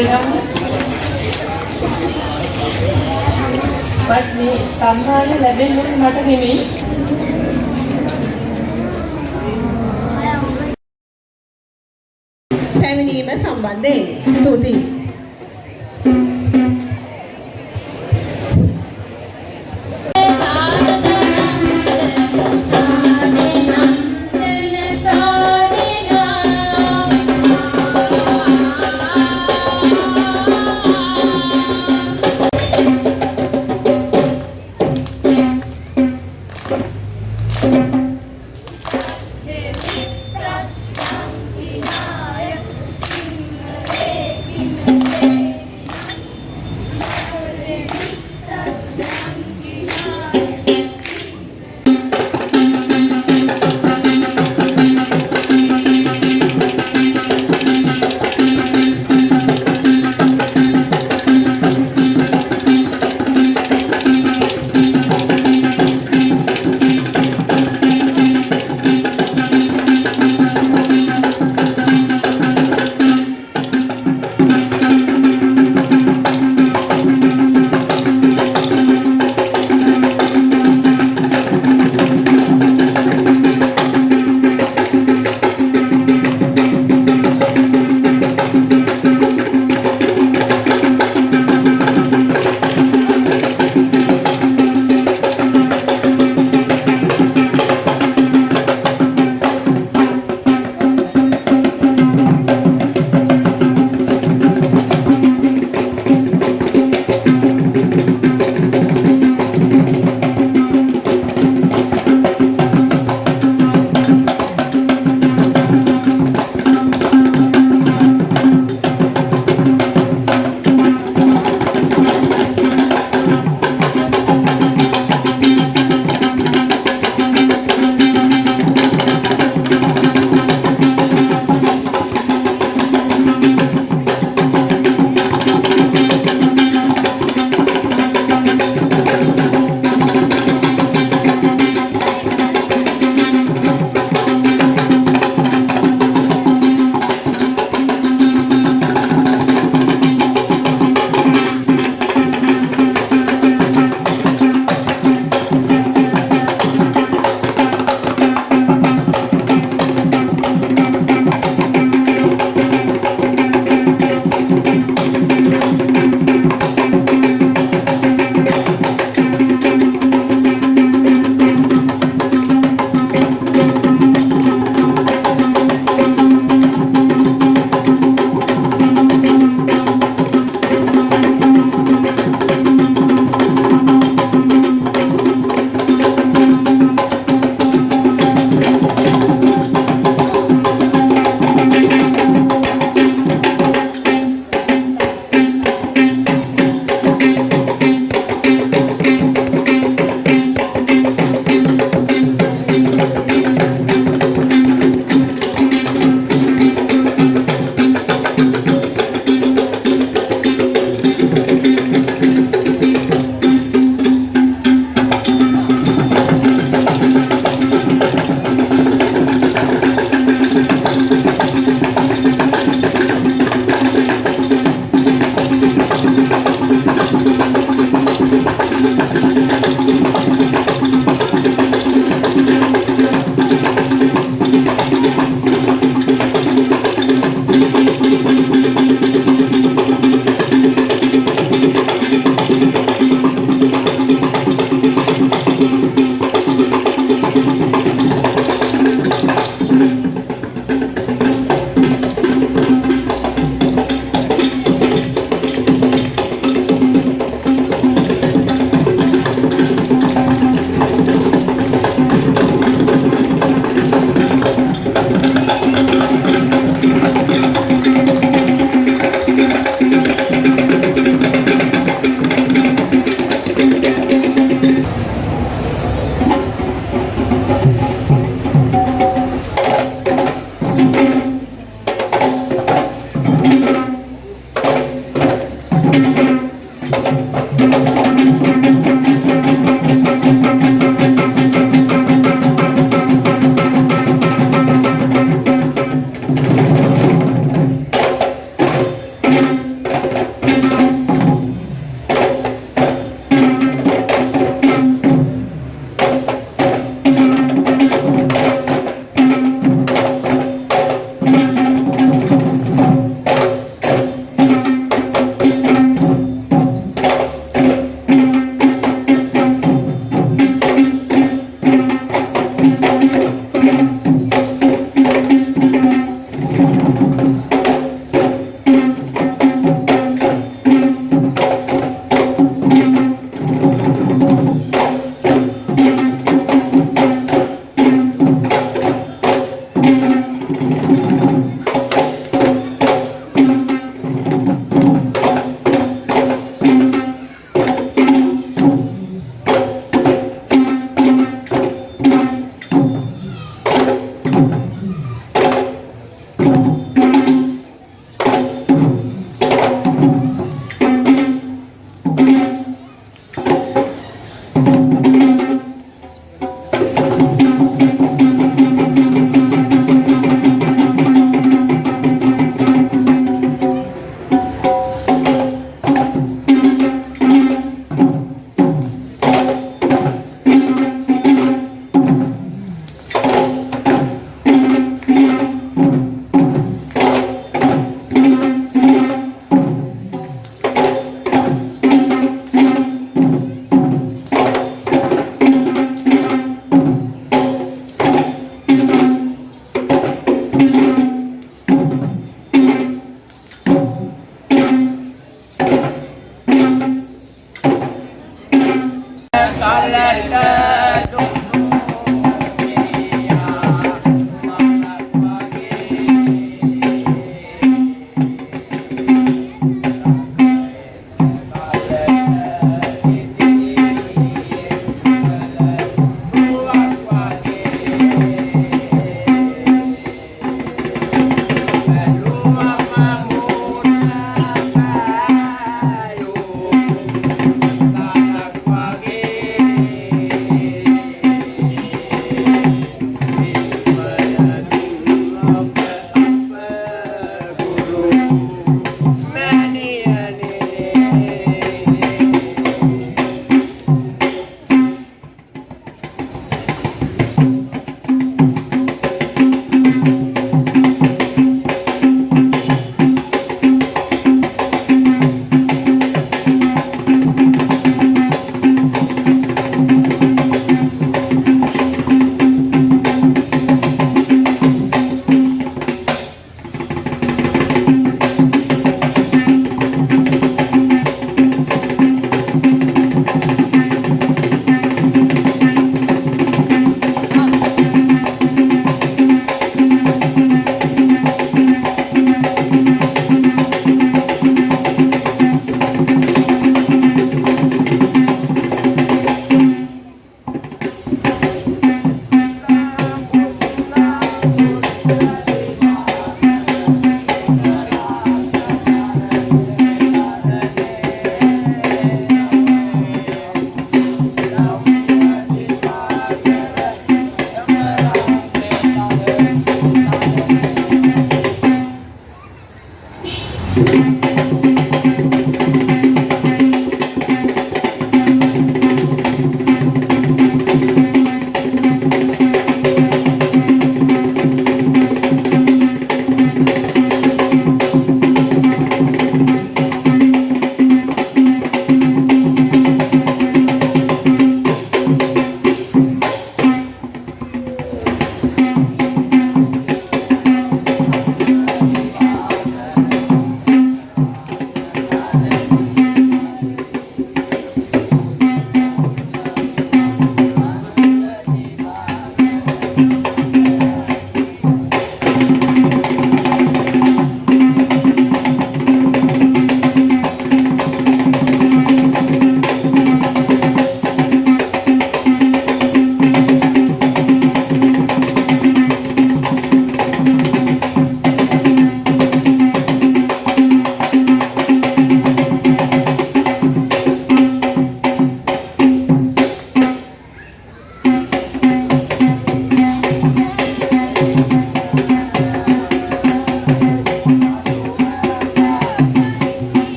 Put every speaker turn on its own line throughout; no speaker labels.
කරගමු. බත් මේ සම්මාන ලැබෙන්නේ මට නෙමෙයි.
පැමිණීම සම්බන්ධයෙන් ස්තුතියි.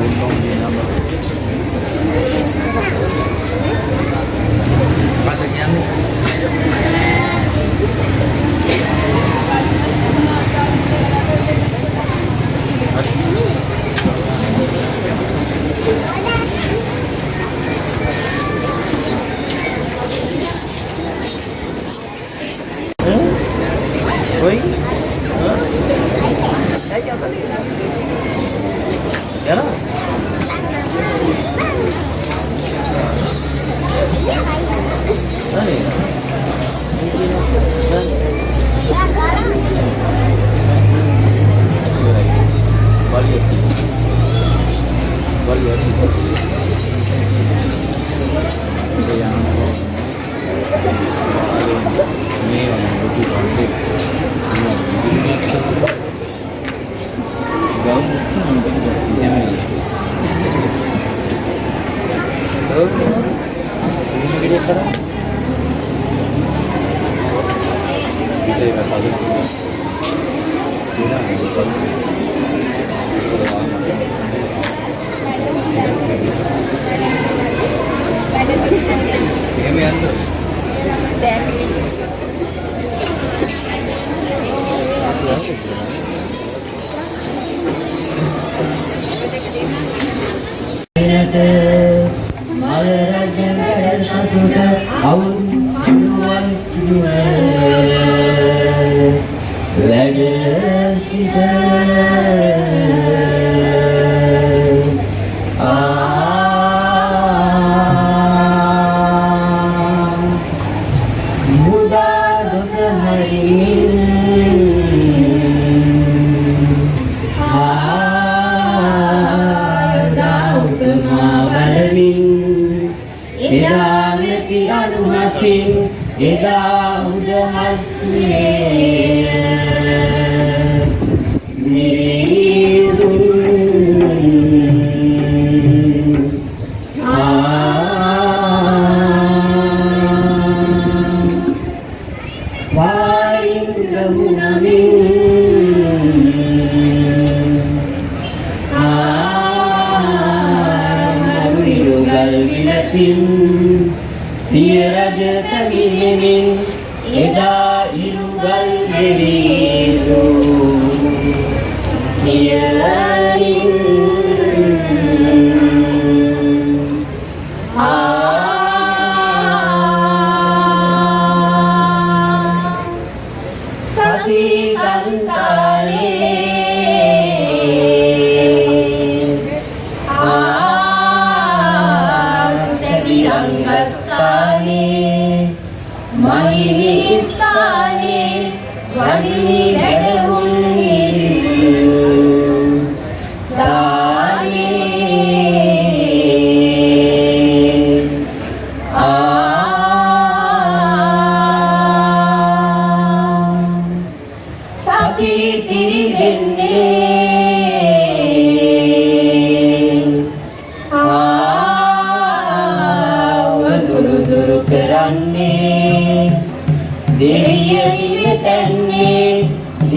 Ừ.
Oi? Yalah. Ini yang butuh konflik.
Eda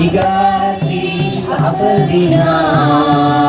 بقاسي عطر دينار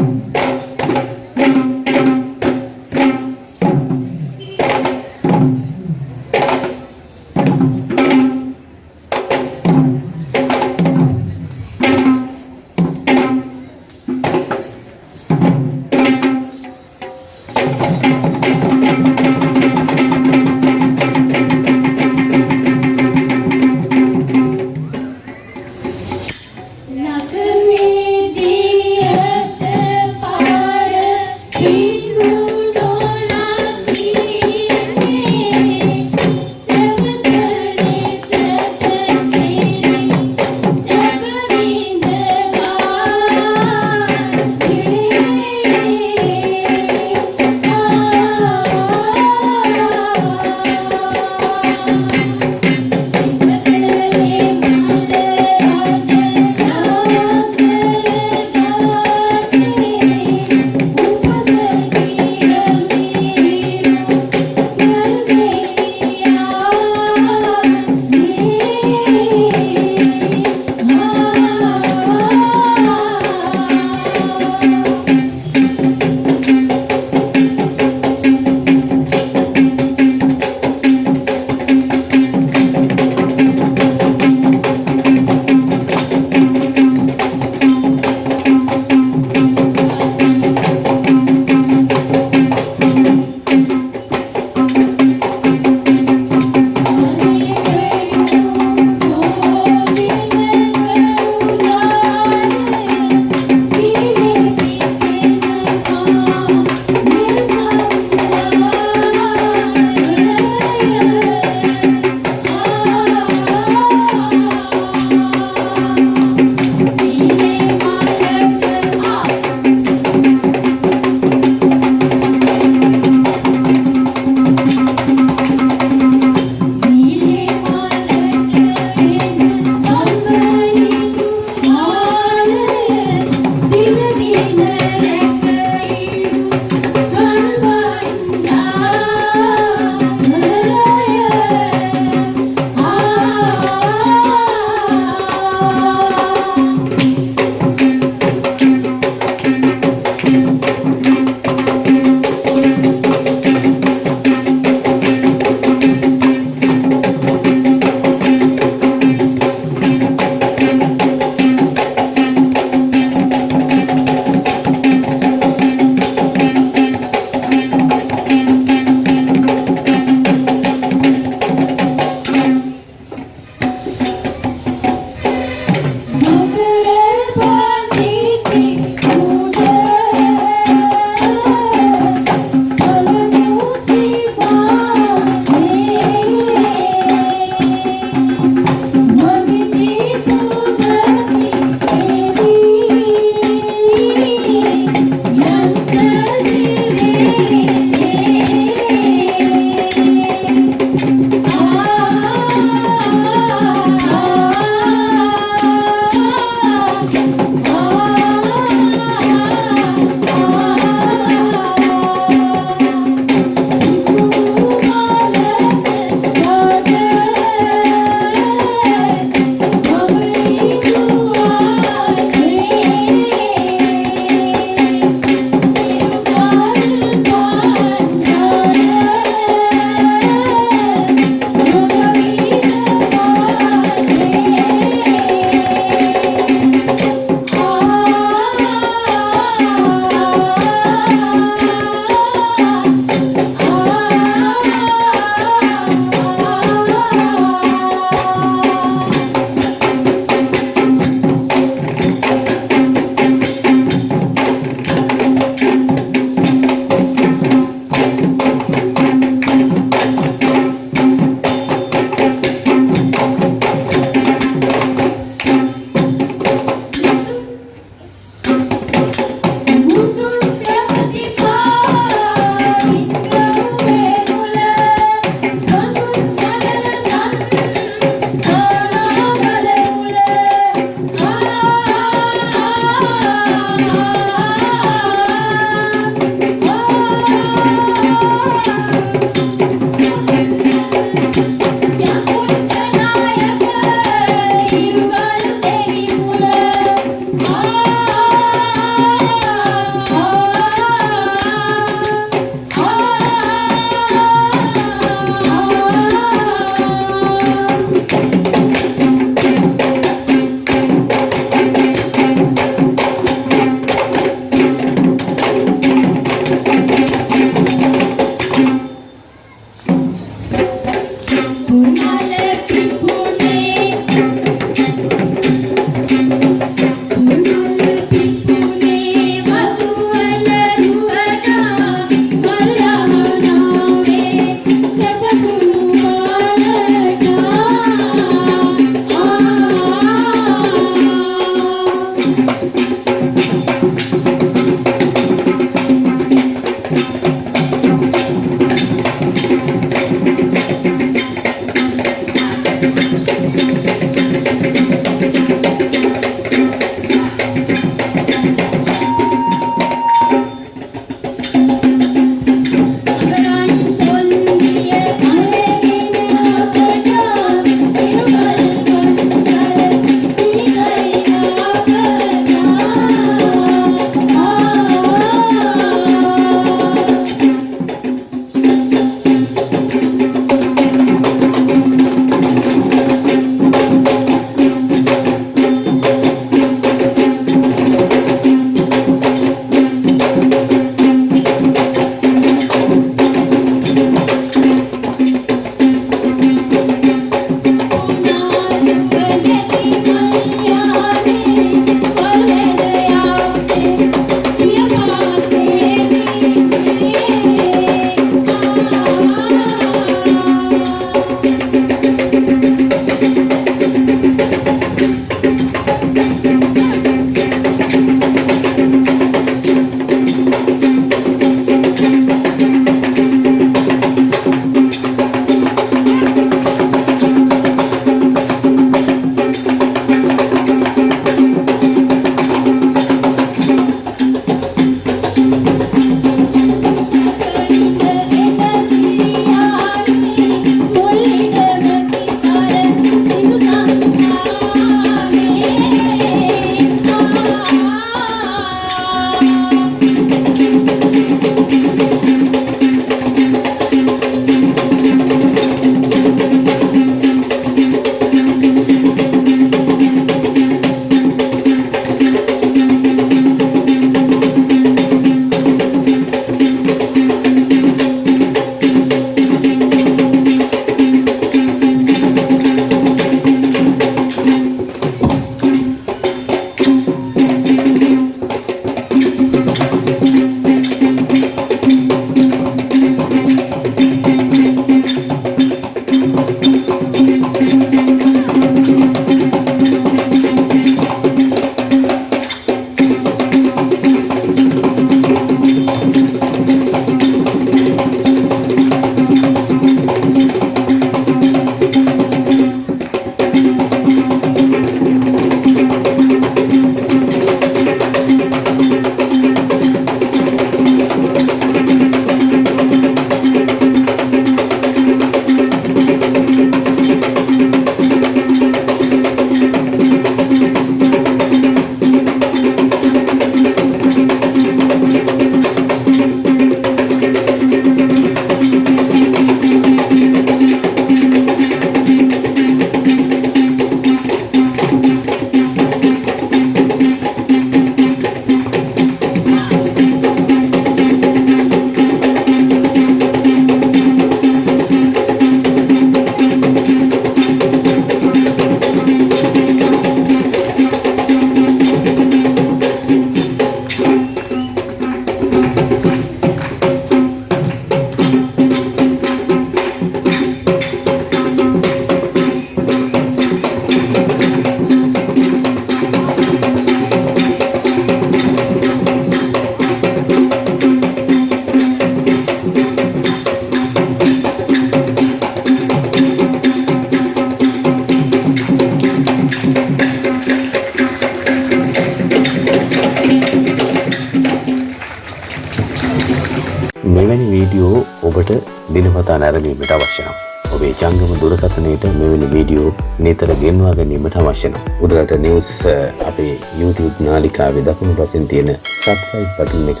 නැරඹීමට අවශ්‍ය නම් ඔබේ ජංගම දුරකථනයට මෙවැනි වීඩියෝ නිතර ගෙන්වා ගැනීමට අවශ්‍ය නම් උඩරට නිවුස් අ, අපේ YouTube නාලිකාවේ දකුණු පසින් තියෙන සබ්ස්ක්‍රයිබ් බටන් එක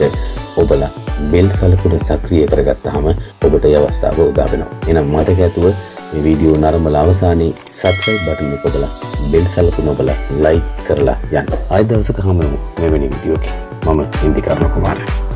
ඔබලා බෙල් සලකුණ සක්‍රිය කරගත්තාම ඔබට ඒ අවස්ථාව උදා වෙනවා. එහෙනම් මතක ඇතුව මේ වීඩියෝ නරඹලා අවසානයේ සබ්ස්ක්‍රයිබ් බටන් එක ඔබලා බෙල් සලකුණ ඔබලා ලයික් කරලා යන්න. ආයෙ දවසක හමු වෙමු මෙවැනි වීඩියෝකින්. මම ඉන්දිකර්ණ කුමාරයා